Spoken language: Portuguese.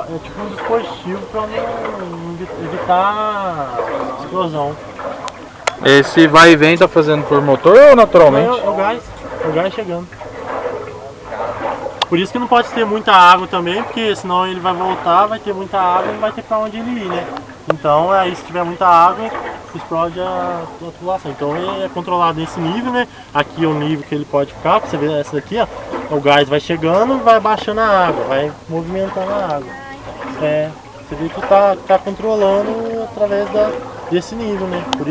é tipo um dispositivo para não evitar explosão. Esse vai e vem tá fazendo por motor ou naturalmente? É, o gás, é o gás chegando. Por isso que não pode ter muita água também, porque senão ele vai voltar, vai ter muita água e não vai ter pra onde ele ir, né? Então aí se tiver muita água, explode a, a tubulação. Então ele é controlado nesse nível, né? Aqui é o nível que ele pode ficar, pra você ver essa daqui, ó. O gás vai chegando vai baixando a água, vai movimentando a água. É, você vê que tá, tá controlando através da, desse nível, né?